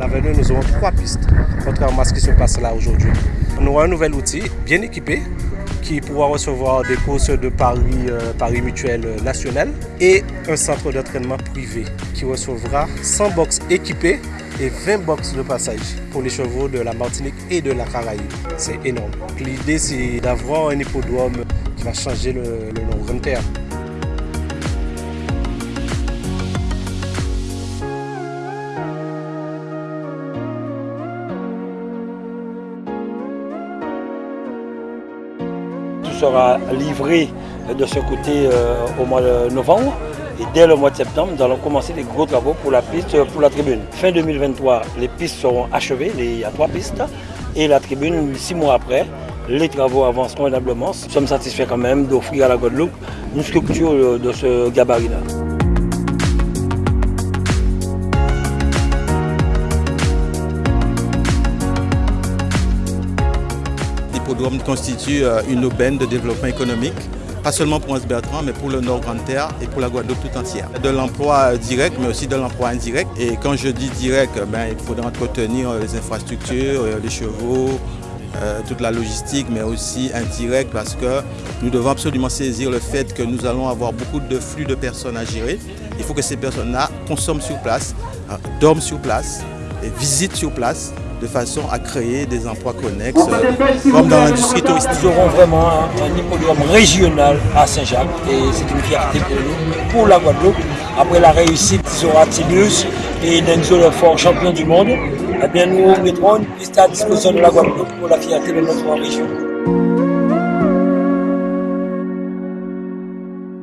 Avec nous, nous aurons trois pistes, contrairement à ce qui se passe là aujourd'hui. On aura un nouvel outil bien équipé qui pourra recevoir des courses de Paris, euh, Paris Mutuel National et un centre d'entraînement privé qui recevra 100 box équipés et 20 box de passage pour les chevaux de la Martinique et de la Caraïbe. C'est énorme. L'idée, c'est d'avoir un hippodrome qui va changer le, le terme. Tout sera livré de ce côté euh, au mois de novembre. Et dès le mois de septembre, nous allons commencer les gros travaux pour la piste, pour la tribune. Fin 2023, les pistes seront achevées, il y a trois pistes. Et la tribune, six mois après, les travaux avancent convenablement. Nous sommes satisfaits quand même d'offrir à la Guadeloupe une structure de ce gabarit-là. L'hippodrome constitue une aubaine de développement économique pas seulement pour Anse-Bertrand, mais pour le Nord Grande-Terre et pour la Guadeloupe tout entière. De l'emploi direct, mais aussi de l'emploi indirect. Et quand je dis direct, ben, il faudra entretenir les infrastructures, les chevaux, euh, toute la logistique, mais aussi indirect parce que nous devons absolument saisir le fait que nous allons avoir beaucoup de flux de personnes à gérer. Il faut que ces personnes-là consomment sur place, dorment sur place, visitent sur place de façon à créer des emplois connexes, euh, comme dans l'industrie touristique. Nous aurons vraiment un hippodrome régional à Saint-Jacques et c'est une fierté pour nous, pour la Guadeloupe. Après la réussite sera Tibus et Denzo le fort champion du monde, eh bien nous mettrons une piste à disposition de la Guadeloupe pour la fierté de notre région.